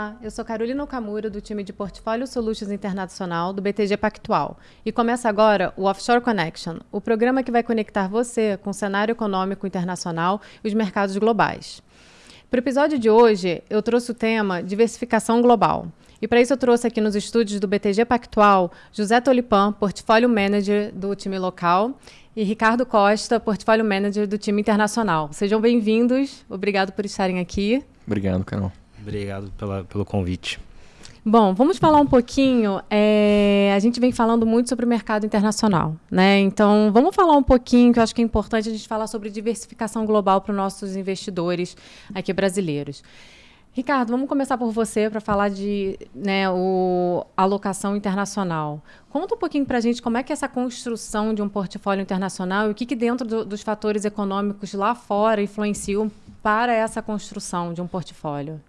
Olá, eu sou Carolina Okamura, do time de Portfólio Solutions Internacional do BTG Pactual. E começa agora o Offshore Connection, o programa que vai conectar você com o cenário econômico internacional e os mercados globais. Para o episódio de hoje, eu trouxe o tema diversificação global. E para isso eu trouxe aqui nos estúdios do BTG Pactual José Tolipan, Portfólio Manager do time local, e Ricardo Costa, Portfólio Manager do time internacional. Sejam bem-vindos, obrigado por estarem aqui. Obrigado, Carol. Obrigado pela, pelo convite. Bom, vamos falar um pouquinho. É, a gente vem falando muito sobre o mercado internacional, né? Então, vamos falar um pouquinho, que eu acho que é importante a gente falar sobre diversificação global para os nossos investidores aqui brasileiros. Ricardo, vamos começar por você para falar de né, o, alocação internacional. Conta um pouquinho para a gente como é que é essa construção de um portfólio internacional e o que, que dentro do, dos fatores econômicos lá fora influenciam para essa construção de um portfólio.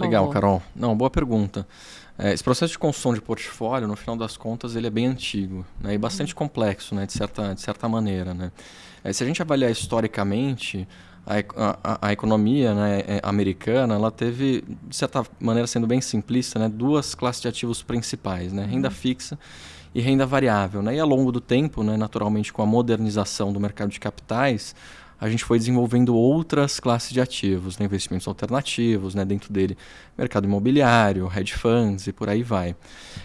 Legal, Carol. Não, boa pergunta. É, esse processo de construção de portfólio, no final das contas, ele é bem antigo né, e bastante uhum. complexo, né, de, certa, de certa maneira. Né? É, se a gente avaliar historicamente, a, a, a economia né, é, americana ela teve, de certa maneira, sendo bem simplista, né, duas classes de ativos principais, né, renda uhum. fixa e renda variável. Né? E ao longo do tempo, né, naturalmente, com a modernização do mercado de capitais, a gente foi desenvolvendo outras classes de ativos, né, investimentos alternativos, né, dentro dele mercado imobiliário, hedge funds e por aí vai.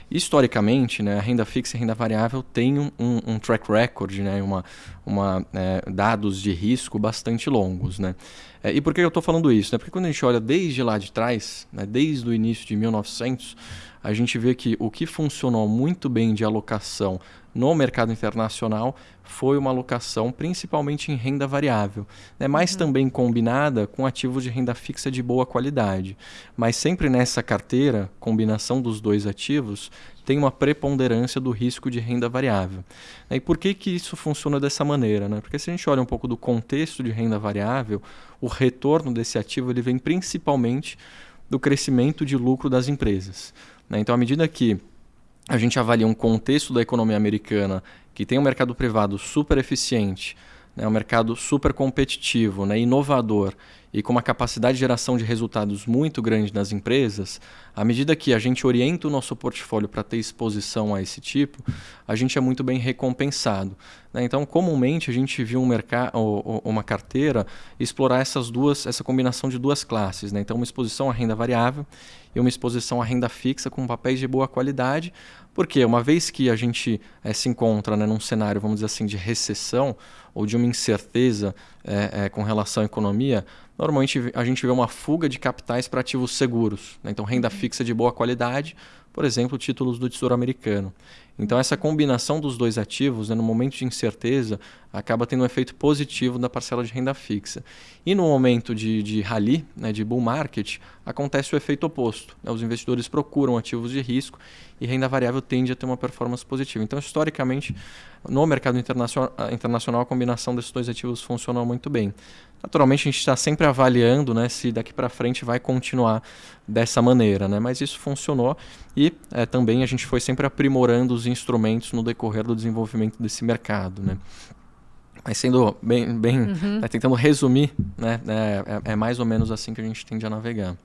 Historicamente, né, a renda fixa e a renda variável têm um, um, um track record, né, uma, uma, é, dados de risco bastante longos. Né? É, e por que eu estou falando isso? Né? Porque quando a gente olha desde lá de trás, né, desde o início de 1900, a gente vê que o que funcionou muito bem de alocação no mercado internacional foi uma alocação principalmente em renda variável, né? mas uhum. também combinada com ativos de renda fixa de boa qualidade. Mas sempre nessa carteira, combinação dos dois ativos, tem uma preponderância do risco de renda variável. E por que, que isso funciona dessa maneira? Né? Porque se a gente olha um pouco do contexto de renda variável, o retorno desse ativo ele vem principalmente do crescimento de lucro das empresas. Né? Então, à medida que a gente avalia um contexto da economia americana que tem um mercado privado super eficiente, né, um mercado super competitivo, né, inovador e com uma capacidade de geração de resultados muito grande nas empresas, à medida que a gente orienta o nosso portfólio para ter exposição a esse tipo, a gente é muito bem recompensado. Né? Então, comumente a gente viu um mercado, uma carteira explorar essas duas, essa combinação de duas classes. Né? Então, uma exposição à renda variável e uma exposição à renda fixa com papéis de boa qualidade, porque uma vez que a gente é, se encontra né, num cenário, vamos dizer assim, de recessão ou de uma incerteza é, é, com relação à economia, normalmente a gente vê uma fuga de capitais para ativos seguros. Né? Então, renda uhum. fixa de boa qualidade, por exemplo, títulos do Tesouro Americano. Então, essa combinação dos dois ativos, né, no momento de incerteza, acaba tendo um efeito positivo na parcela de renda fixa. E no momento de, de rally, né, de bull market, acontece o efeito oposto. Né? Os investidores procuram ativos de risco e renda variável tende a ter uma performance positiva. Então, historicamente, no mercado internacional, internacional a combinação desses dois ativos funciona muito bem. Naturalmente, a gente está sempre avaliando né, se daqui para frente vai continuar dessa maneira, né? mas isso funcionou e é, também a gente foi sempre aprimorando os instrumentos no decorrer do desenvolvimento desse mercado. Né? Mas sendo bem, bem uhum. né, tentando resumir, né, é, é, mais ou menos assim que a gente tende a navegar.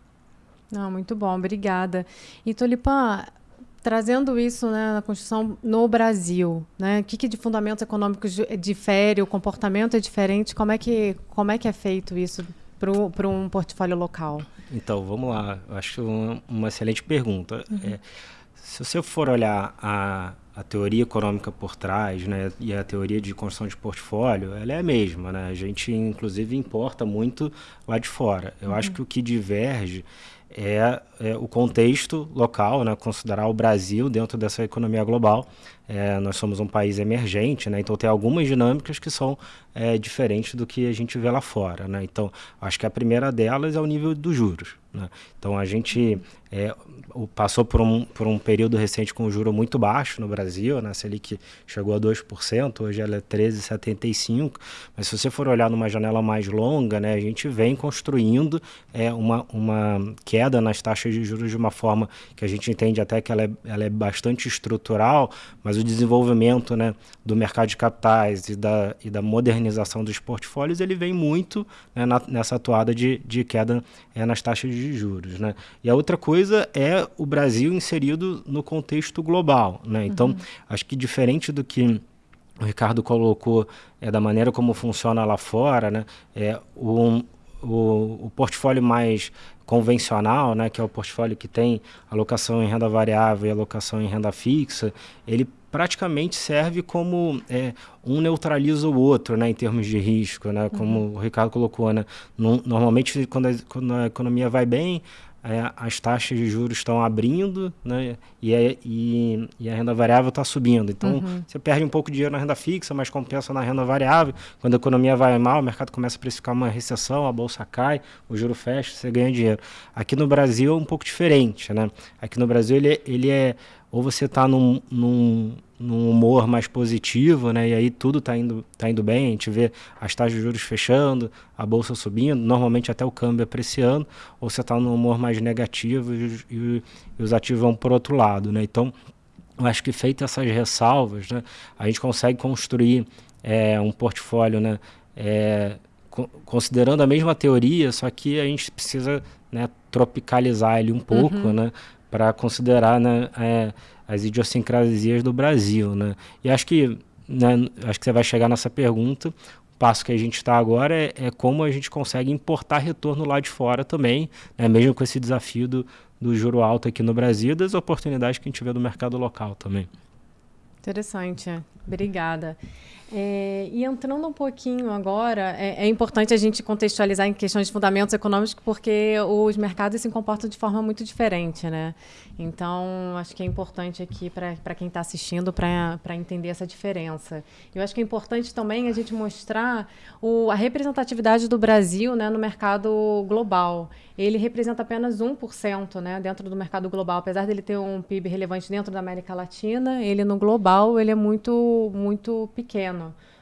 Não, muito bom, obrigada. E Tolipan, trazendo isso né, na Constituição no Brasil, né, o que, que de fundamentos econômicos difere, o comportamento é diferente, como é que, como é, que é feito isso para um portfólio local? Então, vamos lá, eu acho uma, uma excelente pergunta. Uhum. É, se você for olhar a, a teoria econômica por trás né, e a teoria de construção de portfólio, ela é a mesma. Né? A gente, inclusive, importa muito lá de fora. Eu uhum. acho que o que diverge é, é, o contexto local, né, considerar o Brasil dentro dessa economia global. É, nós somos um país emergente, né, então tem algumas dinâmicas que são é, diferentes do que a gente vê lá fora. Né? Então, acho que a primeira delas é o nível dos juros. Né? Então, a gente é, passou por um, por um período recente com juro muito baixo no Brasil, né? Selic chegou a 2%, hoje ela é 13,75%, mas se você for olhar numa janela mais longa, né, a gente vem construindo é, uma, uma queda nas taxas de juros de uma forma que a gente entende até que ela é, ela é bastante estrutural, mas o desenvolvimento né, do mercado de capitais e da, e da modernização dos portfólios, ele vem muito né, na, nessa atuada de, de queda é, nas taxas de de juros. Né? E a outra coisa é o Brasil inserido no contexto global. Né? Então, uhum. acho que diferente do que o Ricardo colocou é, da maneira como funciona lá fora, né? é, o, o, o portfólio mais convencional, né, que é o portfólio que tem alocação em renda variável e alocação em renda fixa, ele praticamente serve como é, um neutraliza o outro, né, em termos de risco, né, como uhum. o Ricardo colocou, né, no, normalmente quando a, quando a economia vai bem, é, as taxas de juros estão abrindo né, e, é, e, e, a renda variável está subindo. Então, uhum. você perde um pouco de dinheiro na renda fixa, mas compensa na renda variável. Quando a economia vai mal, o mercado começa a precificar uma recessão, a bolsa cai, o juro fecha, você ganha dinheiro. Aqui no Brasil é um pouco diferente. Né? Aqui no Brasil ele, ele é ou você está num, num, num, humor mais positivo, né? E aí tudo está indo, tá indo bem, a gente vê as taxas de juros fechando, a bolsa subindo, normalmente até o câmbio apreciando, ou você está num humor mais negativo e, e, e, os ativos vão por outro lado, né? Então, eu acho que feitas essas ressalvas, né, a gente consegue construir é, um portfólio, né? É, considerando a mesma teoria, só que a gente precisa né, tropicalizar ele um pouco, uhum. né? Para considerar né, é, as idiosincrasias do Brasil. Né? E acho que, né, acho que você vai chegar nessa pergunta. O passo que a gente está agora é, é, como a gente consegue importar retorno lá de fora também, né, mesmo com esse desafio do, do juro alto aqui no Brasil e das oportunidades que a gente vê do mercado local também. Interessante, obrigada. É, e entrando um pouquinho agora, é, é, importante a gente contextualizar em questões de fundamentos econômicos, porque os mercados se comportam de forma muito diferente, né? Então, acho que é importante aqui para quem está assistindo para entender essa diferença. Eu acho que é importante também a gente mostrar o, a representatividade do Brasil né, no mercado global. Ele representa apenas 1% né, dentro do mercado global. Apesar dele ter um PIB relevante dentro da América Latina, ele no global ele é muito, muito pequeno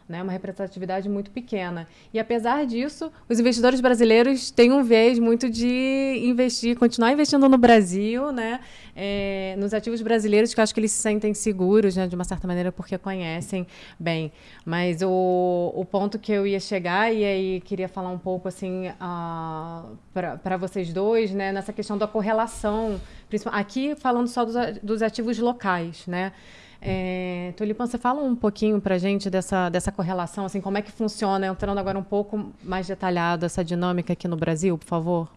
né? uma representatividade muito pequena. E apesar disso, os investidores brasileiros têm um viés muito de investir, continuar investindo no Brasil, né? É, nos ativos brasileiros, que eu acho que eles se sentem seguros, né? de uma certa maneira, porque conhecem bem. Mas o, o ponto que eu ia chegar, e aí queria falar um pouco assim uh, para vocês dois, né? nessa questão da correlação, aqui falando só dos, dos ativos locais, né? É, Tulipan, você fala um pouquinho para a gente dessa, dessa correlação, assim, como é que funciona, entrando agora um pouco mais detalhado essa dinâmica aqui no Brasil, por favor?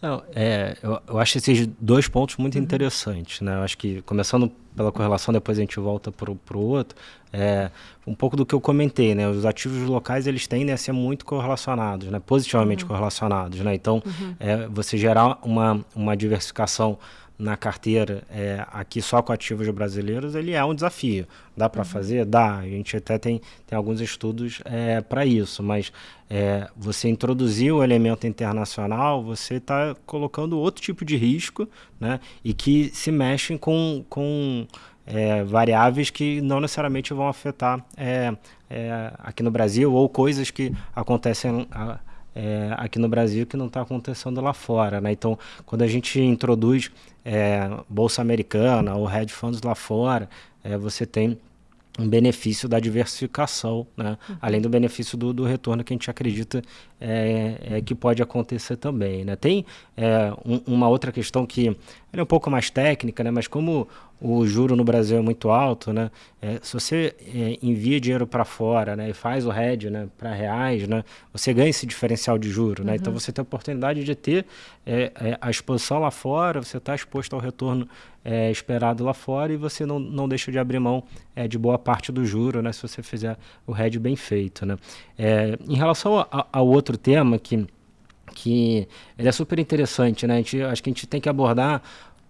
Não, é, eu, eu, acho esses dois pontos muito uhum. interessantes. Né? Eu acho que, começando pela correlação, depois a gente volta para o outro, é, um pouco do que eu comentei, né? Os ativos locais, eles tendem a ser muito correlacionados, né? Positivamente uhum. correlacionados, né? Então, uhum. é, você gerar uma, uma diversificação na carteira é, aqui só com ativos brasileiros, ele é um desafio. Dá para uhum. fazer? Dá. A gente até tem, tem alguns estudos é, para isso, mas é, você introduzir o elemento internacional, você está colocando outro tipo de risco né, e que se mexem com, com é, variáveis que não necessariamente vão afetar é, é, aqui no Brasil ou coisas que acontecem. A, é, aqui no Brasil que não está acontecendo lá fora. Né? Então, quando a gente introduz é, Bolsa Americana ou hedge funds lá fora, é, você tem um benefício da diversificação, né? Uhum. além do benefício do, do, retorno que a gente acredita é, é que pode acontecer também. Né? Tem é, um, uma outra questão que é um pouco mais técnica, né? mas como o juro no Brasil é muito alto, né? É, se você é, envia dinheiro para fora né, e faz o hedge né, para reais, né, você ganha esse diferencial de juro. Né? Então, uhum. Você tem a oportunidade de ter é, é a exposição lá fora, você está exposto ao retorno é, esperado lá fora e você não, não deixa de abrir mão é, de boa parte do juro né, se você fizer o hedge bem feito. Né? em relação ao outro tema que que ele é super interessante, né? A gente, acho que a gente tem que abordar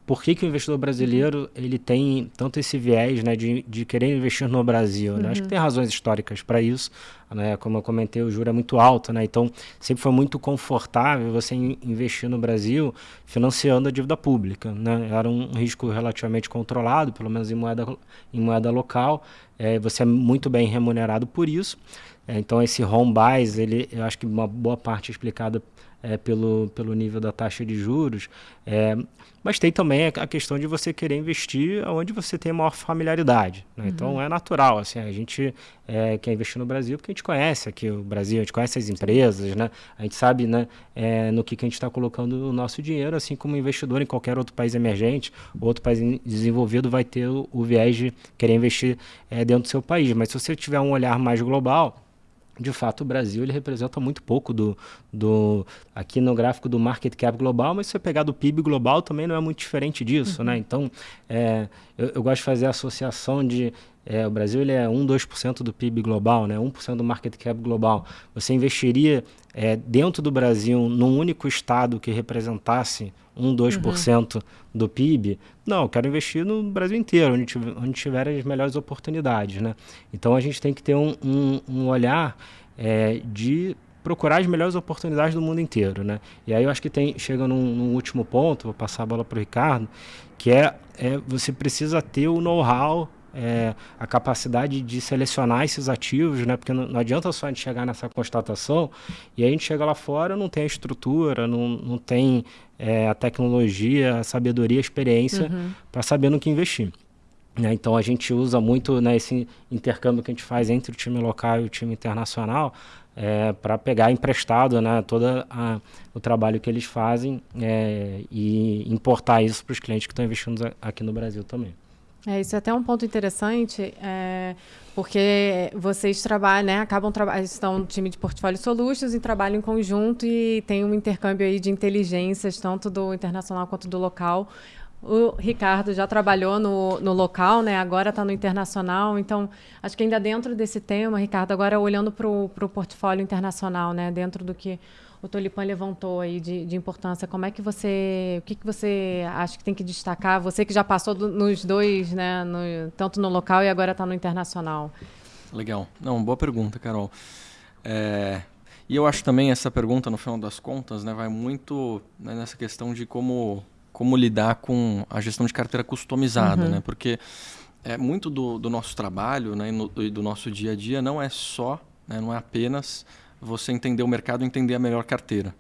por que, que o investidor brasileiro ele tem tanto esse viés né, de, de querer investir no Brasil. Né? Uhum. Acho que tem razões históricas para isso. Né? Como eu comentei, o juro é muito alto, né? então sempre foi muito confortável você investir no Brasil financiando a dívida pública. Né? Era um risco relativamente controlado, pelo menos em moeda, em moeda local. É, você é muito bem remunerado por isso. É, então esse home buys, ele, eu acho que uma boa parte é explicada é, pelo, pelo nível da taxa de juros. É, mas tem também a questão de você querer investir onde você tem maior familiaridade. Né? Uhum. Então é natural, assim, a gente é, quer investir no Brasil porque a gente conhece aqui o Brasil, a gente conhece as empresas, né? a gente sabe né, é, no que, que a gente está colocando o nosso dinheiro, assim como investidor em qualquer outro país emergente, outro país desenvolvido vai ter o, o viés de querer investir é, dentro do seu país. Mas se você tiver um olhar mais global, de fato o Brasil ele representa muito pouco do, do aqui no gráfico do market cap global, mas se você pegar do PIB global também não é muito diferente disso, né? uhum. né? Então é, eu, eu, gosto de fazer a associação de é, o Brasil ele é 1, 2% do PIB global, né? 1% do market cap global. Você investiria é, dentro do Brasil num único estado que representasse 1, 2% uhum. do PIB? Não, eu quero investir no Brasil inteiro, onde tiver, onde tiver as melhores oportunidades, né? Então a gente tem que ter um, um, um olhar é, de procurar as melhores oportunidades do mundo inteiro, né? E aí eu acho que tem chega num, num último ponto, vou passar a bola para o Ricardo, que é, é você precisa ter o know-how é, a capacidade de selecionar esses ativos, né? Porque não, não, adianta só a gente chegar nessa constatação e a gente chega lá fora, não tem a estrutura, não, não tem é, a tecnologia, a sabedoria, a experiência uhum. para saber no que investir. Né? Então a gente usa muito né, esse intercâmbio que a gente faz entre o time local e o time internacional é, para pegar emprestado né, todo o trabalho que eles fazem é, e importar isso para os clientes que estão investindo aqui no Brasil também. É, isso é até um ponto interessante, é, porque vocês trabalham, né, acabam trabalhando, estão no time de Portfólio Solutions e trabalham em conjunto e tem um intercâmbio aí de inteligências, tanto do internacional quanto do local. O Ricardo já trabalhou no, no local, né? agora está no internacional. Então, acho que ainda dentro desse tema, Ricardo, agora olhando para o portfólio internacional, né? dentro do que o Tolipan levantou aí de, de, importância. Como é que você, o que, que você acha que tem que destacar? Você que já passou do, nos dois, né, no, tanto no local e agora está no internacional. Legal. Não, boa pergunta, Carol. É, e eu acho também essa pergunta, no final das contas, né, vai muito né, nessa questão de como, como lidar com a gestão de carteira customizada, uhum. né? Porque é muito do, do nosso trabalho né, e, no, e do nosso dia a dia não é só, né, não é apenas você entender o mercado, entender a melhor carteira.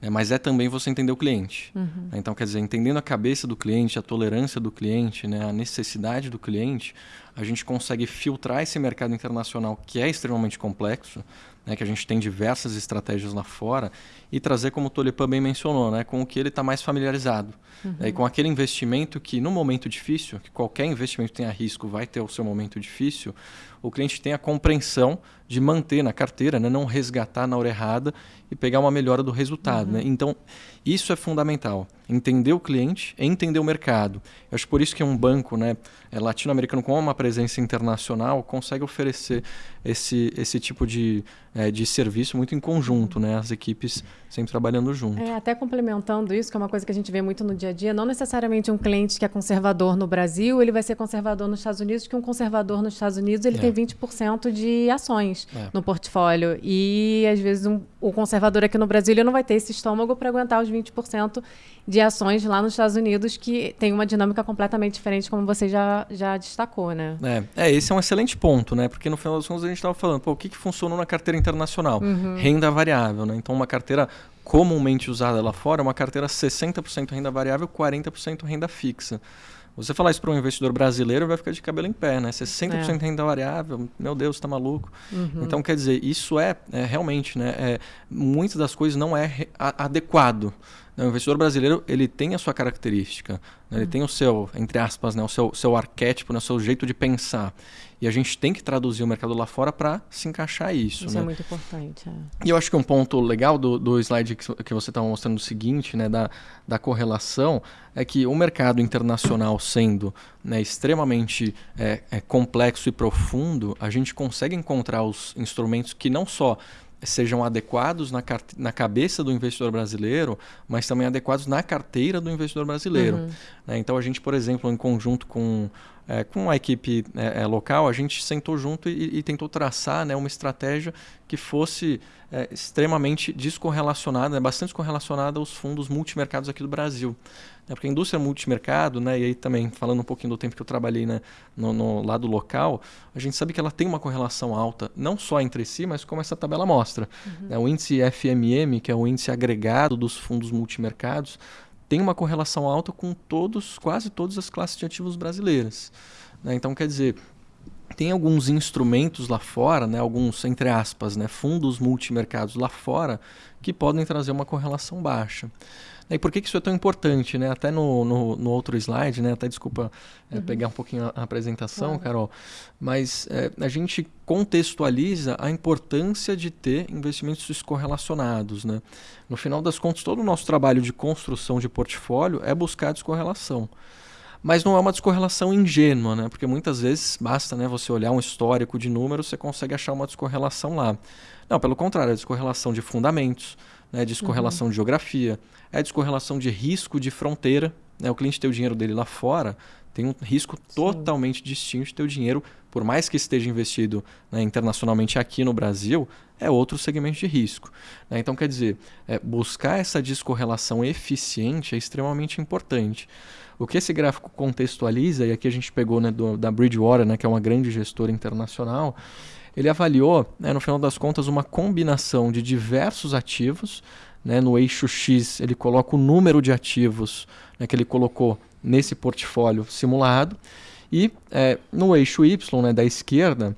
Né? Mas é também você entender o cliente. Uhum. Né? Então, quer dizer, entendendo a cabeça do cliente, a tolerância do cliente, né? a necessidade do cliente, a gente consegue filtrar esse mercado internacional que é extremamente complexo, né? que a gente tem diversas estratégias lá fora, e trazer, como o Tolipan bem mencionou, né? com o que ele está mais familiarizado. Uhum. E com aquele investimento que, no momento difícil, que qualquer investimento que tenha risco vai ter o seu momento difícil, o cliente tem a compreensão de manter na carteira, né? não resgatar na hora errada e pegar uma melhora do resultado. Uhum. Né? Então, isso é fundamental. Entender o cliente entender o mercado. Eu acho por isso que um banco né, é latino-americano com uma presença internacional consegue oferecer esse, esse tipo de, é, de serviço muito em conjunto, né? as equipes sempre trabalhando junto. É, até complementando isso, que é uma coisa que a gente vê muito no dia a dia, não necessariamente um cliente que é conservador no Brasil, ele vai ser conservador nos Estados Unidos, que um conservador nos Estados Unidos ele é. tem 20% de ações é. no portfólio. E às vezes um, o conservador aqui no Brasil não vai ter esse estômago para aguentar os 20% de ações lá nos Estados Unidos que tem uma dinâmica completamente diferente, como você já, já destacou, né? É, é esse é um excelente ponto, né? Porque no final das contas a gente estava falando, pô, o que, que funcionou na carteira internacional? Uhum. Renda variável, né? Então uma carteira comumente usada lá fora é uma carteira 60% renda variável, 40% renda fixa. Você falar isso para um investidor brasileiro vai ficar de cabelo em pé, né? 60% é. renda variável, meu Deus, está maluco. Uhum. Então, quer dizer, isso é, é realmente, né? É, muitas das coisas não é adequado. O investidor brasileiro ele tem a sua característica, né? ele uhum. tem o seu, entre aspas, né? o seu, seu arquétipo, né? o seu jeito de pensar. E a gente tem que traduzir o mercado lá fora para se encaixar isso. Isso né? é muito importante. É. E eu acho que um ponto legal do, do slide que, que você estava mostrando o seguinte, né, da, da correlação, é que o mercado internacional sendo né, extremamente é, é, complexo e profundo, a gente consegue encontrar os instrumentos que não só sejam adequados na, na cabeça do investidor brasileiro, mas também adequados na carteira do investidor brasileiro. Uhum. Né? Então a gente, por exemplo, em conjunto com é, com a equipe é, é, local, a gente sentou junto e, e tentou traçar né, uma estratégia que fosse é, extremamente descorrelacionada, né, bastante descorrelacionada aos fundos multimercados aqui do Brasil. É, porque a indústria multimercado, né, e aí também falando um pouquinho do tempo que eu trabalhei né, no, no, lado local, a gente sabe que ela tem uma correlação alta, não só entre si, mas como essa tabela mostra. Uhum. É, o índice FMM, que é o índice agregado dos fundos multimercados, tem uma correlação alta com todos, quase todas as classes de ativos brasileiras. Né? Então, quer dizer, tem alguns instrumentos lá fora, né, alguns, entre aspas, né, fundos multimercados lá fora, que podem trazer uma correlação baixa. E por que, que isso é tão importante? Né? Até no, no, no outro slide, né? até desculpa é, uhum. pegar um pouquinho a, apresentação, claro. Carol, mas é, a gente contextualiza a importância de ter investimentos descorrelacionados. Né? No final das contas, todo o nosso trabalho de construção de portfólio é buscar descorrelação. Mas não é uma descorrelação ingênua, né? porque muitas vezes basta né, você olhar um histórico de números, você consegue achar uma descorrelação lá. Não, pelo contrário, é descorrelação de fundamentos, né, descorrelação uhum. de geografia, é descorrelação de risco de fronteira. Né? O cliente tem o dinheiro dele lá fora, tem um risco Sim. totalmente distinto de ter o dinheiro, por mais que esteja investido né, internacionalmente aqui no Brasil, é outro segmento de risco. Né? Então, quer dizer, é, buscar essa descorrelação eficiente é extremamente importante. O que esse gráfico contextualiza, e aqui a gente pegou né, do, da Bridgewater, né, que é uma grande gestora internacional, ele avaliou, né, no final das contas, uma combinação de diversos ativos. Né, no eixo X, ele coloca o número de ativos né, que ele colocou nesse portfólio simulado. E é, no eixo Y, né, da esquerda,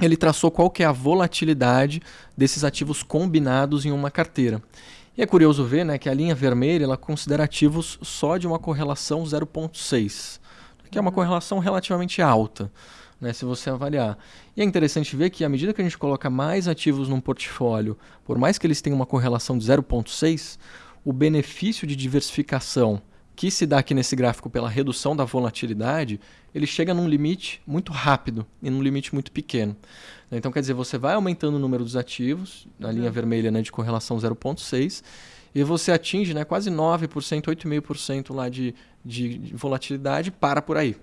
ele traçou qual que é a volatilidade desses ativos combinados em uma carteira. E é curioso ver né, que a linha vermelha ela considera ativos só de uma correlação 0,6, que é uma uhum. correlação relativamente alta né, se você avaliar. E é interessante ver que à medida que a gente coloca mais ativos num portfólio, por mais que eles tenham uma correlação de 0,6, o benefício de diversificação que se dá aqui nesse gráfico pela redução da volatilidade, ele chega num limite muito rápido e num limite muito pequeno. Então, quer dizer, você vai aumentando o número dos ativos, na linha uhum. vermelha né, de correlação 0,6, e você atinge né, quase 9%, 8,5% lá de, de, de volatilidade, para por aí.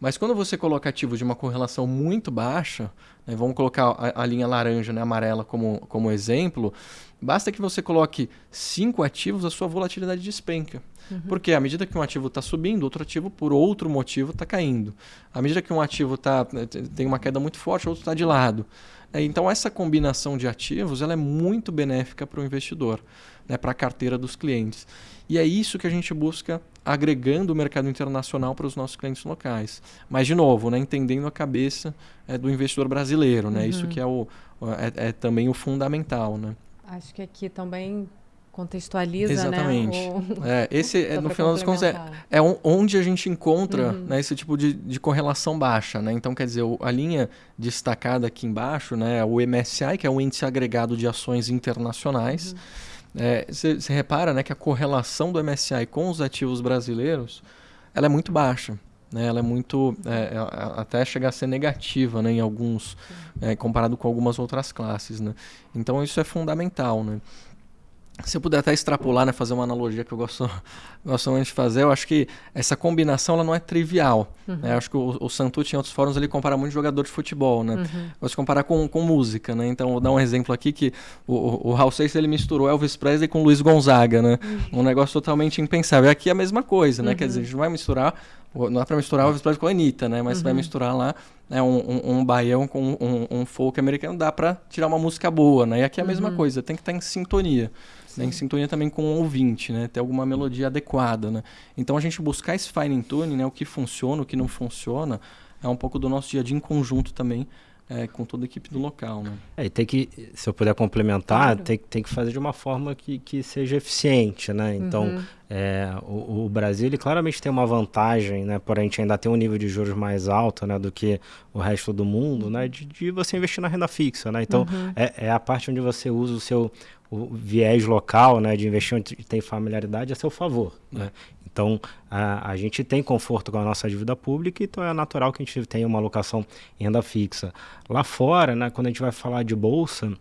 Mas quando você coloca ativos de uma correlação muito baixa, né, vamos colocar a, a, linha laranja, né, amarela como, como exemplo, basta que você coloque cinco ativos, a sua volatilidade despenca. Uhum. Porque à medida que um ativo está subindo, outro ativo, por outro motivo, está caindo. À medida que um ativo tá, né, tem uma queda muito forte, outro está de lado. É, então, essa combinação de ativos ela é muito benéfica para o investidor, né, para a carteira dos clientes. E é isso que a gente busca agregando o mercado internacional para os nossos clientes locais. Mas, de novo, né, entendendo a cabeça é, do investidor brasileiro. Né, uhum. Isso que é, o, é, é, também o fundamental. Né. Acho que aqui também contextualiza, Exatamente. né? O... É, esse, é, no final das contas, é, é, onde a gente encontra uhum. né, esse tipo de, de correlação baixa. Né? Então, quer dizer, a linha destacada aqui embaixo, né, o MSI, que é o Índice Agregado de Ações Internacionais. Você uhum. é, repara né, que a correlação do MSI com os ativos brasileiros ela é muito baixa. Né, ela é muito é, é até chegar a ser negativa né, em alguns é, comparado com algumas outras classes né? então isso é fundamental né? Se eu puder até extrapolar, né, fazer uma analogia que eu gosto, gosto muito de fazer, eu acho que essa combinação ela não é trivial. Uhum. Né? Eu acho que o, o Santucci, em outros fóruns, ele compara muito jogador de futebol, né? Uhum. Gosto de comparar com, com música, né? Então, vou dar um exemplo aqui que o, o, o Hal Seixas, ele misturou Elvis Presley com Luiz Gonzaga, né? Uhum. Um negócio totalmente impensável. E aqui é a mesma coisa, né? Quer dizer, a gente não vai misturar, não é para misturar Elvis Presley com a Anitta, né? Mas vai uhum. misturar lá né, um, um, um baião com um, um folk americano, dá para tirar uma música boa, né? E aqui é a mesma uhum. coisa, tem que estar em sintonia né, em sintonia também com o ouvinte, né, ter alguma melodia adequada. Né? Então a gente buscar esse fine tuning, né, o que funciona, o que não funciona, é um pouco do nosso dia a dia em conjunto também é, com toda a equipe do local. Né? É, e tem que, se eu puder complementar, claro. tem, tem que fazer de uma forma que, que seja eficiente. Né? Então, uhum. é, o, o, Brasil ele claramente tem uma vantagem, né, por a gente ainda ter um nível de juros mais alto né, do que o resto do mundo, né, de, de você investir na renda fixa. Né? Então, uhum. é, é a parte onde você usa o seu o viés local né, de investimento tem familiaridade a seu favor. Né? Então, a, a gente tem conforto com a nossa dívida pública, então é natural que a gente tenha uma alocação em renda fixa. Lá fora, né, quando a gente vai falar de bolsa,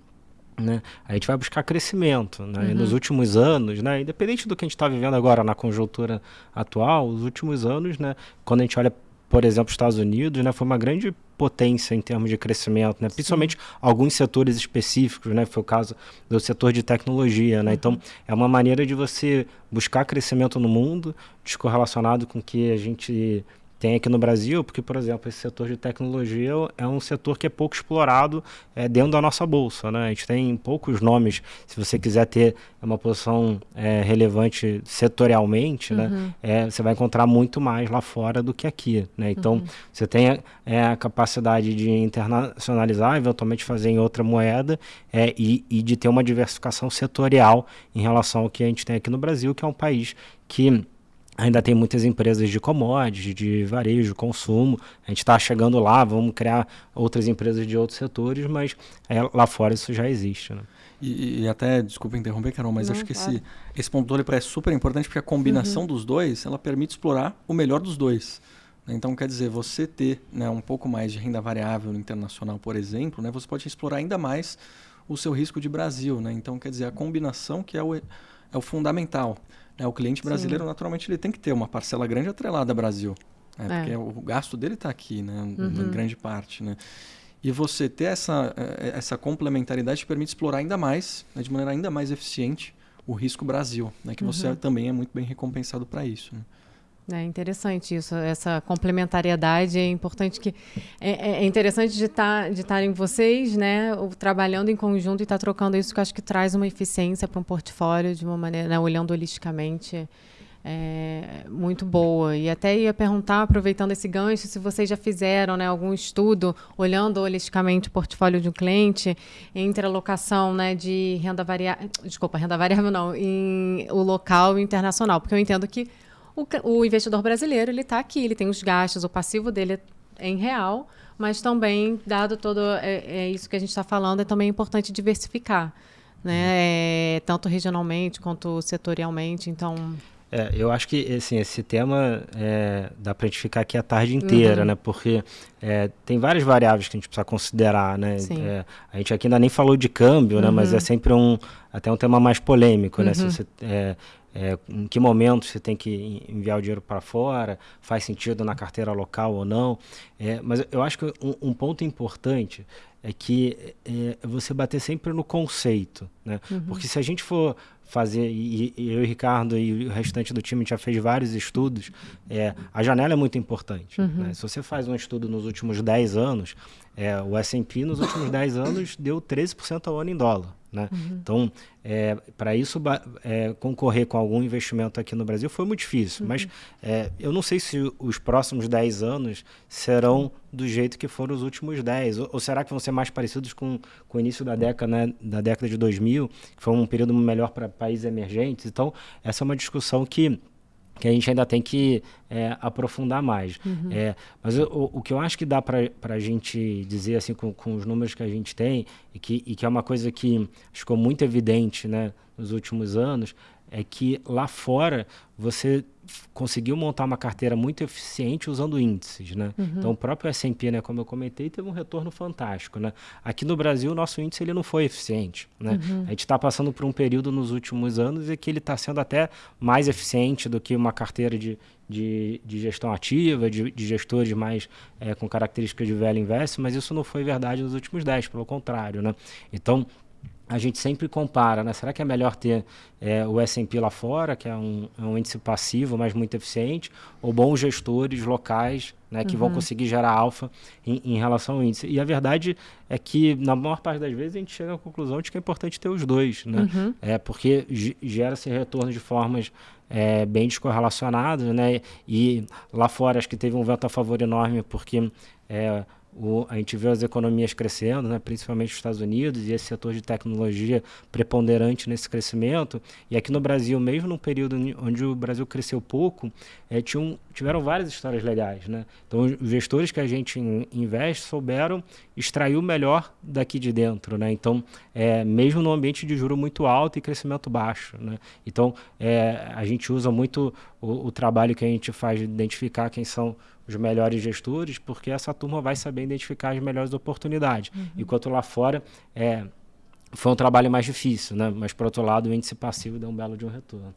né, a gente vai buscar crescimento. Né? Uhum. Nos últimos anos, né, independente do que a gente está vivendo agora na conjuntura atual, os últimos anos, né, quando a gente olha por exemplo, os Estados Unidos, né, foi uma grande potência em termos de crescimento, né? principalmente Sim. alguns setores específicos, né? foi o caso do setor de tecnologia. Né? Então, uhum. Então, é uma maneira de você buscar crescimento no mundo, descorrelacionado com o que a gente tem aqui no Brasil, porque, por exemplo, esse setor de tecnologia é um setor que é pouco explorado é, dentro da nossa bolsa. Né? A gente tem poucos nomes, se você quiser ter uma posição é, relevante setorialmente, né? uhum. né? É, você vai encontrar muito mais lá fora do que aqui. Né? Então, uhum. você tem é, a capacidade de internacionalizar, eventualmente fazer em outra moeda é, e, e de ter uma diversificação setorial em relação ao que a gente tem aqui no Brasil, que é um país que Ainda tem muitas empresas de commodities, de varejo, consumo. A gente está chegando lá, vamos criar outras empresas de outros setores, mas é, lá fora isso já existe. Né? E, e, até, desculpa interromper, Carol, mas Não, acho que claro. esse, esse ponto do é super importante porque a combinação uhum. dos dois, ela permite explorar o melhor dos dois. Então, quer dizer, você ter né, um pouco mais de renda variável internacional, por exemplo, né, você pode explorar ainda mais o seu risco de Brasil. Né? Então, quer dizer, a combinação que é o, é o fundamental. Né? O cliente brasileiro, Sim. naturalmente, ele tem que ter uma parcela grande atrelada ao Brasil. Né? É. Porque o gasto dele está aqui, né? Uhum. em grande parte. Né? E você ter essa, eh, essa complementaridade te permite explorar ainda mais, né? de maneira ainda mais eficiente, o risco Brasil, né? que uhum. você também é muito bem recompensado para isso. Né? É interessante isso, essa complementariedade. É importante que. É, é, é interessante de tá, estarem vocês, né, trabalhando em conjunto e estar tá trocando isso, que acho que traz uma eficiência para um portfólio de uma maneira, né, olhando holisticamente. É, muito boa. E até ia perguntar, aproveitando esse gancho, se vocês já fizeram né, algum estudo olhando holisticamente o portfólio de um cliente entre a locação né, de renda variável. Desculpa, renda variável não, em o local e internacional. Porque eu entendo que o, o investidor brasileiro ele está aqui, ele tem os gastos, o passivo dele é em real, mas também, dado todo é, é isso que a gente está falando, é também importante diversificar, né? É, tanto regionalmente quanto setorialmente. Então, é, eu acho que assim, esse tema é, dá para a gente ficar aqui a tarde inteira, uhum. né? Porque é, tem várias variáveis que a gente precisa considerar, né? É, a gente aqui ainda nem falou de câmbio, uhum. né? Mas é uhum. sempre um até um tema mais polêmico, uhum. né? Se uhum. você é, em que momento você tem que enviar o dinheiro para fora, faz sentido na carteira local ou não. É, mas eu acho que um, um ponto importante é que é, é você bater sempre no conceito, né? Uhum. Porque se a gente for fazer, e, e, eu e Ricardo e o restante do time já fez vários estudos, é, a janela é muito importante. Uhum. Né? Se você faz um estudo nos últimos 10 anos, é, o S&P nos últimos 10 anos deu 13% ao ano em dólar. Né? Uhum. Então, é, para isso é, concorrer com algum investimento aqui no Brasil foi muito difícil. Uhum. Mas é, eu não sei se os próximos 10 anos serão do jeito que foram os últimos 10. Ou, ou será que vão ser mais parecidos com, com o início da década, né, da década de 2000, que foi um período melhor para países emergentes? Então, essa é uma discussão que que a gente ainda tem que é, aprofundar mais. Uhum. É, mas o, o, que eu acho que dá para a gente dizer assim com, com, os números que a gente tem e que, e que é uma coisa que ficou muito evidente né, nos últimos anos é que lá fora você conseguiu montar uma carteira muito eficiente usando índices, né? Uhum. Então o próprio S&P, né, como eu comentei, teve um retorno fantástico, né? Aqui no Brasil o nosso índice ele não foi eficiente, né? Uhum. A gente está passando por um período nos últimos anos em que ele está sendo até mais eficiente do que uma carteira de, de, de gestão ativa, de, de gestores mais é, com características de velho invest, mas isso não foi verdade nos últimos 10, pelo contrário, né? Então a gente sempre compara, né? Será que é melhor ter é, o S&P lá fora, que é um, é um, índice passivo, mas muito eficiente, ou bons gestores locais, né, que uhum. vão conseguir gerar alfa em, em, relação ao índice? E a verdade é que, na maior parte das vezes, a gente chega à conclusão de que é importante ter os dois, né? Uhum. É, porque gera esse retorno de formas é, bem descorrelacionadas, né? E lá fora acho que teve um vento a favor enorme, porque... É, o, a gente vê as economias crescendo, né, principalmente os Estados Unidos, e esse setor de tecnologia preponderante nesse crescimento. E aqui no Brasil, mesmo num período onde o Brasil cresceu pouco, é, tinham, tiveram várias histórias legais. Né? Então, os gestores que a gente investe souberam extrair o melhor daqui de dentro. Né? Então, é, mesmo no ambiente de juro muito alto e crescimento baixo. Né? Então, é, a gente usa muito o, o trabalho que a gente faz de identificar quem são os melhores gestores, porque essa turma vai saber identificar as melhores oportunidades. Uhum. Enquanto lá fora é, foi um trabalho mais difícil, né? mas por outro lado o índice passivo deu um belo de um retorno.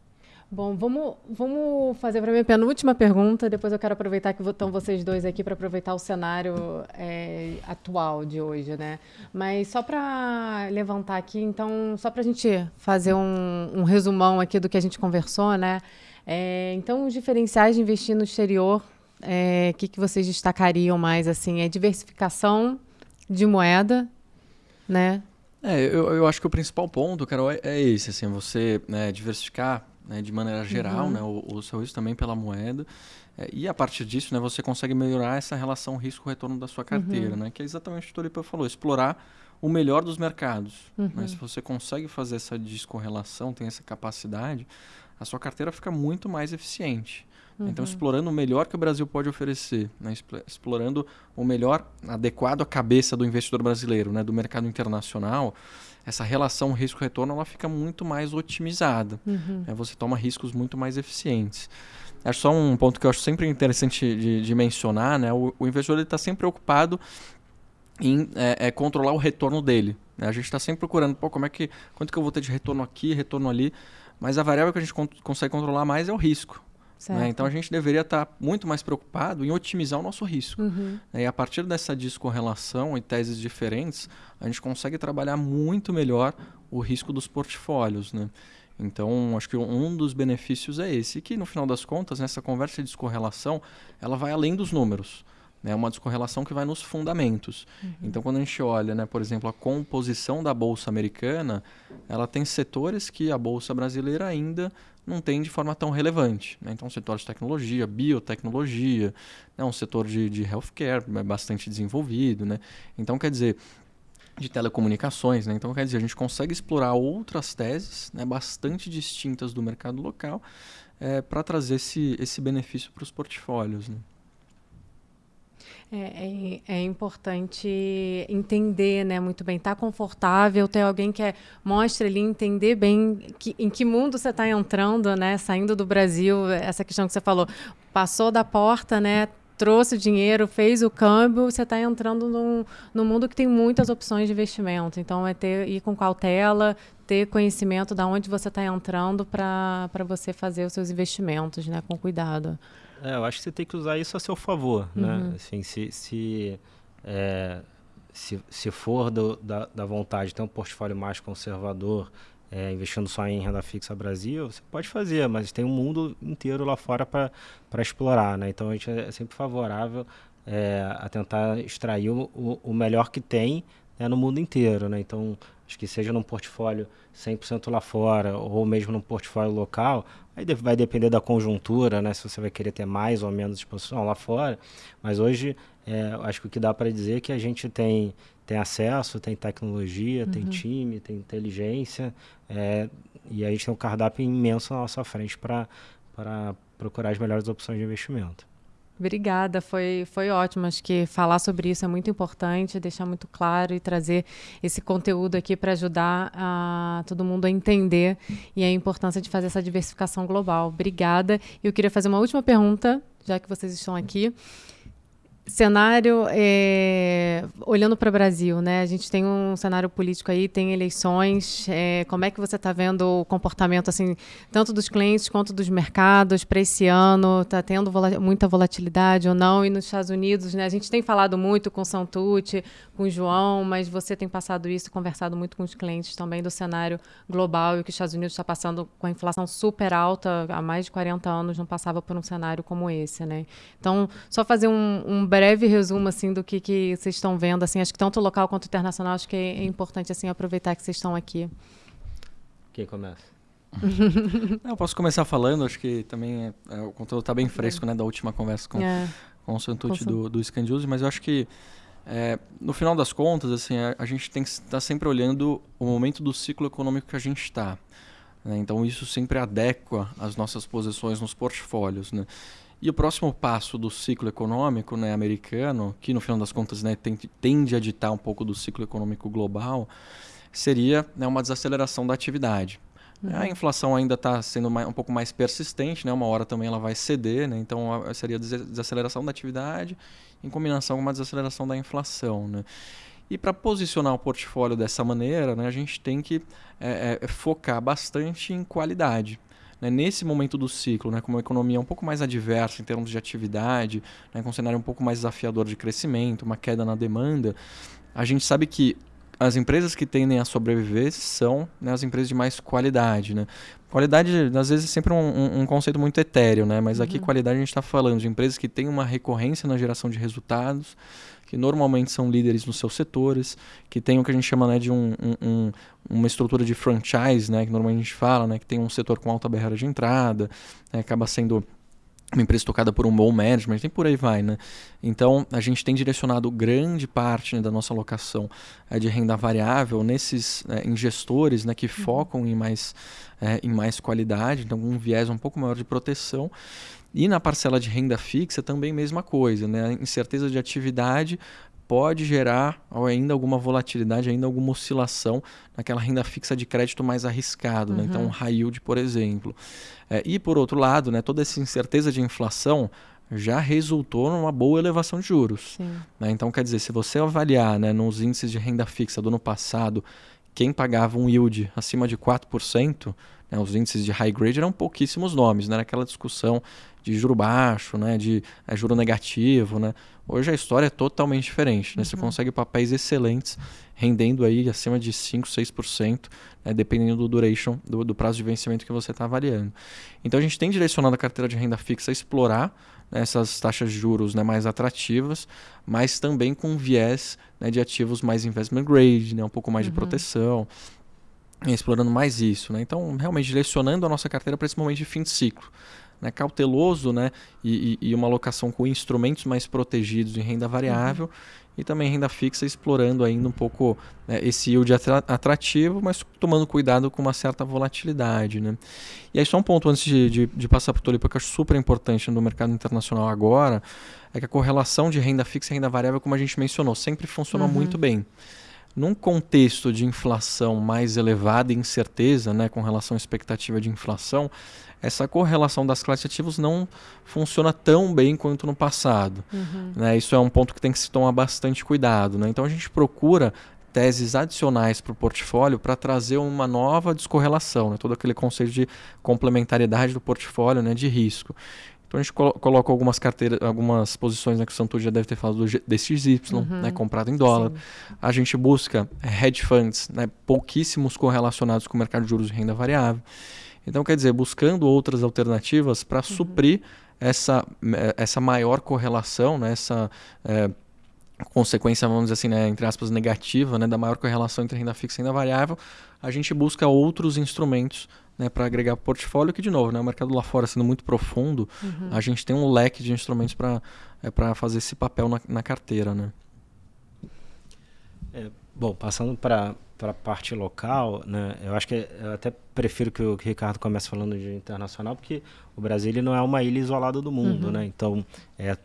Bom, vamos, vamos fazer para minha penúltima pergunta. Depois eu quero aproveitar que estão vocês dois aqui para aproveitar o cenário é, atual de hoje, né? Mas só para levantar aqui, então, só para a gente fazer um, um, resumão aqui do que a gente conversou, né? É, então, os diferenciais de investir no exterior, o é, que, que vocês destacariam mais? Assim, é diversificação de moeda, né? É, eu, eu acho que o principal ponto, Carol, é, é esse, assim, você né, diversificar né, de maneira geral, uhum. né, o, o, seu risco também pela moeda. É, e a partir disso, né, você consegue melhorar essa relação risco-retorno da sua carteira, uhum. né, que é exatamente o que o Tolipa falou, explorar o melhor dos mercados. Uhum. Né? Se você consegue fazer essa descorrelação, tem essa capacidade, a sua carteira fica muito mais eficiente. Então, uhum. explorando o melhor que o Brasil pode oferecer, né? explorando o melhor adequado à cabeça do investidor brasileiro, né? do mercado internacional, essa relação risco-retorno ela fica muito mais otimizada. Uhum. Né? Você toma riscos muito mais eficientes. Acho só um ponto que eu acho sempre interessante de, de mencionar, né? O, o investidor está sempre preocupado em é, é, controlar o retorno dele. Né? A gente está sempre procurando, pô, como é que, quanto que eu vou ter de retorno aqui, retorno ali, mas a variável que a gente con consegue controlar mais é o risco. Né? Então a gente deveria estar tá muito mais preocupado em otimizar o nosso risco. Uhum. E a partir dessa descorrelação e teses diferentes, a gente consegue trabalhar muito melhor o risco dos portfólios. Né? Então, acho que um dos benefícios é esse, que no final das contas, nessa conversa de descorrelação, ela vai além dos números. É uma descorrelação que vai nos fundamentos. Uhum. Então, quando a gente olha, né, por exemplo, a composição da Bolsa Americana, ela tem setores que a Bolsa Brasileira ainda não tem de forma tão relevante. Né? Então, setor de tecnologia, biotecnologia, né? um setor de, de healthcare é bastante desenvolvido. Né? Então, quer dizer, de telecomunicações. Né? Então, quer dizer, a gente consegue explorar outras teses né, bastante distintas do mercado local é, para trazer esse, esse benefício para os portfólios. Né? É, é, é, importante entender, né, muito bem, estar tá confortável, ter alguém que é, mostre ali, entender bem que, em que mundo você está entrando, né, saindo do Brasil, essa questão que você falou, passou da porta, né, trouxe o dinheiro, fez o câmbio, você está entrando num, num mundo que tem muitas opções de investimento. Então, é ter ir com cautela, ter conhecimento de onde você está entrando para você fazer os seus investimentos, né, com cuidado. É, eu acho que você tem que usar isso a seu favor, né? uhum. né? Assim, se, se, é, se, se for do, da, da vontade de ter um portfólio mais conservador, é, investindo só em renda fixa Brasil, você pode fazer, mas tem um mundo inteiro lá fora para explorar, né? Então a gente é sempre favorável é, a tentar extrair o, o melhor que tem né, no mundo inteiro, né? Então acho que seja num portfólio 100% lá fora ou mesmo num portfólio local, aí vai depender da conjuntura, né? Se você vai querer ter mais ou menos exposição lá fora. Mas hoje, é, acho que o que dá para dizer é que a gente tem, tem acesso, tem tecnologia, uhum. tem time, tem inteligência, é, e a gente tem um cardápio imenso na nossa frente para procurar as melhores opções de investimento. Obrigada, foi, foi ótimo. Acho que falar sobre isso é muito importante, deixar muito claro e trazer esse conteúdo aqui para ajudar a todo mundo a entender e a importância de fazer essa diversificação global. Obrigada. Eu queria fazer uma última pergunta, já que vocês estão aqui cenário é, olhando para o Brasil, né? A gente tem um cenário político aí, tem eleições. É, como é que você está vendo o comportamento assim, tanto dos clientes quanto dos mercados para esse ano? Está tendo vola muita volatilidade ou não? E nos Estados Unidos, né? A gente tem falado muito com o Santucci, com o João, mas você tem passado isso, conversado muito com os clientes também do cenário global e o que os Estados Unidos está passando com a inflação super alta há mais de 40 anos não passava por um cenário como esse, né? Então, só fazer um, um breve resumo assim do que, que vocês estão vendo, assim, acho que tanto local quanto internacional, acho que é, importante assim aproveitar que vocês estão aqui. Quem começa? eu posso começar falando, acho que também é, é, o conteúdo está bem fresco, né, da última conversa com, é. com o Santucci do, do Scandiuse, mas eu acho que é, no final das contas, assim, a, a gente tem que estar tá sempre olhando o momento do ciclo econômico que a gente está. Né? Então isso sempre adequa as nossas posições nos portfólios. Né? E o próximo passo do ciclo econômico né, americano, que no final das contas né, tende, a ditar um pouco do ciclo econômico global, seria né, uma desaceleração da atividade. Uhum. A inflação ainda está sendo mais, um pouco mais persistente, né? uma hora também ela vai ceder, né? então seria desaceleração da atividade em combinação com uma desaceleração da inflação. Né? E para posicionar o portfólio dessa maneira, né, a gente tem que é, é, focar bastante em qualidade. Né, nesse momento do ciclo, né, com uma economia um pouco mais adversa em termos de atividade, né, com um cenário um pouco mais desafiador de crescimento, uma queda na demanda, a gente sabe que as empresas que tendem a sobreviver são né, as empresas de mais qualidade, né? Qualidade, às vezes, é sempre um, um, conceito muito etéreo, né? Mas aqui, uhum. qualidade, a gente está falando de empresas que têm uma recorrência na geração de resultados, que normalmente são líderes nos seus setores, que tem o que a gente chama né, de um, um, uma estrutura de franchise, né? Que normalmente a gente fala, né? Que tem um setor com alta barreira de entrada, né, acaba sendo uma empresa tocada por um bom management, e por aí vai, né? Então, a gente tem direcionado grande parte né, da nossa alocação é, de renda variável nesses é, em gestores né, que uhum. focam em mais, é, em mais qualidade, então um viés um pouco maior de proteção. E na parcela de renda fixa também mesma coisa, né? Incerteza de atividade, pode gerar ainda alguma volatilidade, ainda alguma oscilação naquela renda fixa de crédito mais arriscado, uhum. né? então um high yield, por exemplo. É, e por outro lado, né, toda essa incerteza de inflação já resultou numa boa elevação de juros. Né? Então, quer dizer, se você avaliar né, nos índices de renda fixa do ano passado, quem pagava um yield acima de 4%, né, os índices de high grade eram pouquíssimos nomes, né? Aquela discussão de juro baixo, né, de é, juro negativo, né? Hoje a história é totalmente diferente, né? Uhum. Você consegue papéis excelentes rendendo aí acima de 5, 6%, né, dependendo do duration, do, do prazo de vencimento que você está avaliando. Então a gente tem direcionado a carteira de renda fixa a explorar né, essas taxas de juros né, mais atrativas, mas também com viés né, de ativos mais investment grade, né, um pouco mais uhum. de proteção, explorando mais isso. Né? Então, realmente direcionando a nossa carteira para esse momento de fim de ciclo né, cauteloso né, e, e, uma alocação com instrumentos mais protegidos em renda variável uhum. e também renda fixa, explorando ainda um pouco né, esse yield atrativo, mas tomando cuidado com uma certa volatilidade. Né. E aí, só um ponto antes de, de, de passar para o Tolipa, que eu acho super importante no mercado internacional agora, é que a correlação de renda fixa e renda variável, como a gente mencionou, sempre funcionou uhum. muito bem. Num contexto de inflação mais elevada e incerteza, né, com relação à expectativa de inflação, essa correlação das classes ativos não funciona tão bem quanto no passado. Uhum. Né? Isso é um ponto que tem que se tomar bastante cuidado. Né? Então a gente procura teses adicionais para o portfólio para trazer uma nova descorrelação, né? todo aquele conceito de complementariedade do portfólio, né? de risco. Então a gente colo coloca algumas carteiras, algumas posições né, que o já deve ter falado do DXY, uhum. né, comprado em dólar. Sim. A gente busca hedge funds, né, pouquíssimos correlacionados com o mercado de juros e renda variável. Então, quer dizer, buscando outras alternativas para uhum. suprir essa, eh, essa maior correlação, né, essa é, consequência, vamos dizer assim, né, entre aspas, negativa, né, da maior correlação entre renda fixa e renda variável, a gente busca outros instrumentos né, para agregar portfólio, que, de novo, né, o mercado lá fora sendo muito profundo, uhum. a gente tem um leque de instrumentos para é, fazer esse papel na, na carteira. Né? É, bom, passando para para a parte local, né, eu acho que eu até prefiro que o Ricardo comece falando de internacional, porque o Brasil ele não é uma ilha isolada do mundo, uhum. né? Então é, é,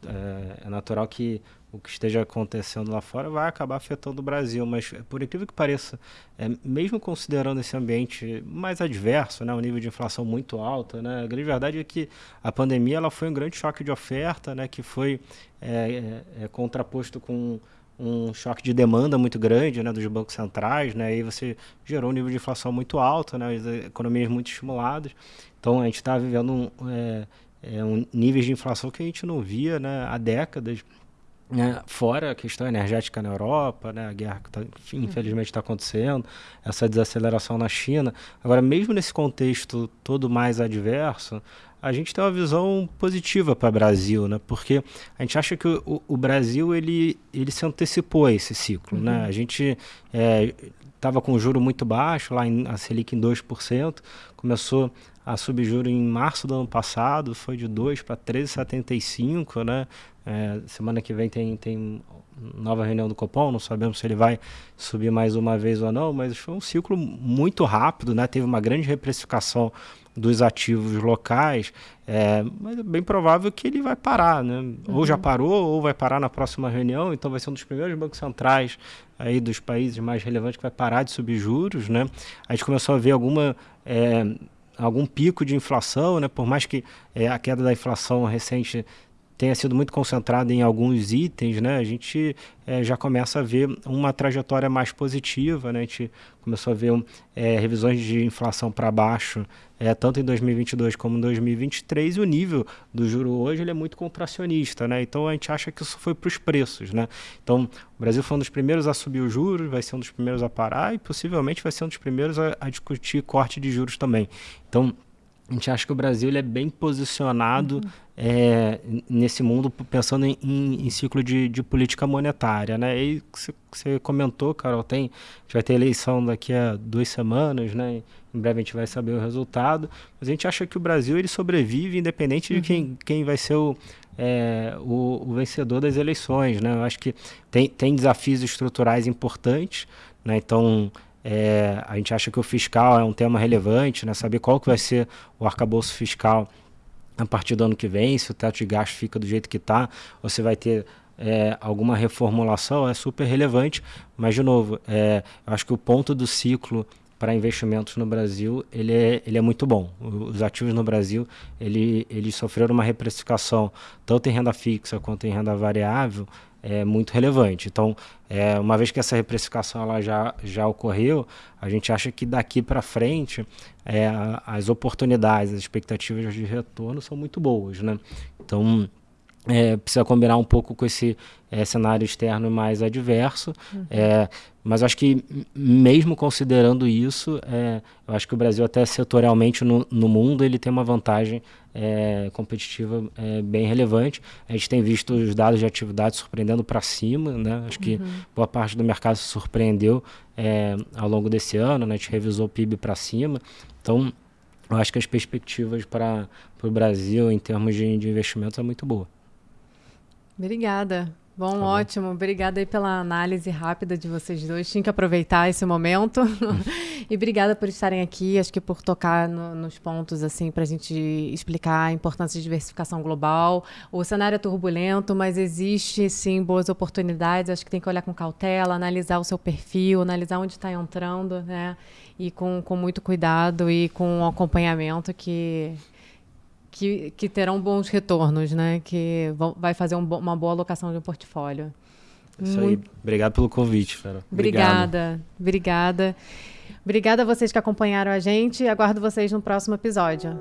é, natural que o que esteja acontecendo lá fora vai acabar afetando o Brasil, mas por incrível que pareça, é, mesmo considerando esse ambiente mais adverso, né, o nível de inflação muito alto, né, a grande verdade é que a pandemia ela foi um grande choque de oferta, né, que foi é, é, é contraposto com um choque de demanda muito grande né, dos bancos centrais, né, aí você gerou um nível de inflação muito alto, né, as economias muito estimuladas. Então a gente está vivendo um, é, é, um níveis de inflação que a gente não via né, há décadas. Né, fora a questão energética na Europa, né, a guerra que tá, enfim, uhum. infelizmente está acontecendo, essa desaceleração na China. Agora, mesmo nesse contexto todo mais adverso, a gente tem uma visão positiva para o Brasil, né? Porque a gente acha que o, o, Brasil ele, ele se antecipou a esse ciclo, né? uhum. né? A gente estava é, com juro muito baixo, lá em, a Selic em 2%, começou a subir juro em março do ano passado, foi de 2 para 13,75, né? É, semana que vem tem, tem nova reunião do Copom, não sabemos se ele vai subir mais uma vez ou não, mas foi um ciclo muito rápido, né? Teve uma grande reprecificação dos ativos locais, é, mas é bem provável que ele vai parar, né? Uhum. Ou já parou, ou vai parar na próxima reunião, então vai ser um dos primeiros bancos centrais aí dos países mais relevantes que vai parar de subir juros, né? A gente começou a ver alguma é, algum pico de inflação, né? Por mais que é, a queda da inflação recente tenha sido muito concentrada em alguns itens, né, a gente é, já começa a ver uma trajetória mais positiva. Né, a gente começou a ver é, revisões de inflação para baixo, é, tanto em 2022 como em 2023, e o nível do juro hoje ele é muito contracionista. Né, então a gente acha que isso foi para os preços. Né, então o Brasil foi um dos primeiros a subir os juros, vai ser um dos primeiros a parar e possivelmente vai ser um dos primeiros a, a discutir corte de juros também. Então a gente acha que o Brasil ele é bem posicionado uhum. É, nesse mundo, pensando em, em, em ciclo de, de, política monetária. Né? E você comentou, Carol, tem, a gente vai ter eleição daqui a duas semanas, né? em breve a gente vai saber o resultado, mas a gente acha que o Brasil ele sobrevive independente uhum. de quem, uhum. quem vai ser o, é, o, o, vencedor das eleições. Né? Eu acho que tem, tem desafios estruturais importantes, né? então é, a gente acha que o fiscal é um tema relevante, né? saber qual que vai ser o arcabouço fiscal a partir do ano que vem, se o teto de gasto fica do jeito que está, se vai ter é, alguma reformulação, é super relevante. Mas, de novo, é, eu acho que o ponto do ciclo para investimentos no Brasil ele é, ele é muito bom. Os ativos no Brasil ele, eles sofreram uma reprecificação tanto em renda fixa quanto em renda variável é muito relevante. Então, é, uma vez que essa reprecificação ela já, já ocorreu, a gente acha que daqui para frente é, as oportunidades, as expectativas de retorno são muito boas. Né? Então, é, precisa combinar um pouco com esse é, cenário externo mais adverso. Uhum. É, mas acho que, mesmo considerando isso, é, eu acho que o Brasil, até setorialmente no, no mundo, ele tem uma vantagem é, competitiva é, bem relevante. A gente tem visto os dados de atividade surpreendendo para cima. Né? Acho que uhum. boa parte do mercado se surpreendeu ao longo desse ano. Né? A gente revisou o PIB para cima. Então, eu acho que as perspectivas para o Brasil, em termos de, de investimentos, é muito boa. Obrigada. Bom, tá ótimo. Obrigada aí pela análise rápida de vocês dois. Tinha que aproveitar esse momento. e obrigada por estarem aqui, acho que por tocar no, nos pontos, assim, para a gente explicar a importância de diversificação global. O cenário é turbulento, mas existe, sim, boas oportunidades. Acho que tem que olhar com cautela, analisar o seu perfil, analisar onde está entrando, né? E com, com muito cuidado e com um acompanhamento que que, que terão bons retornos, né? Que vão, vai fazer um, uma boa alocação de um portfólio. Isso Muito... aí. Obrigado pelo convite, Fera. Obrigada. Obrigada. Obrigada a vocês que acompanharam a gente. Aguardo vocês no próximo episódio.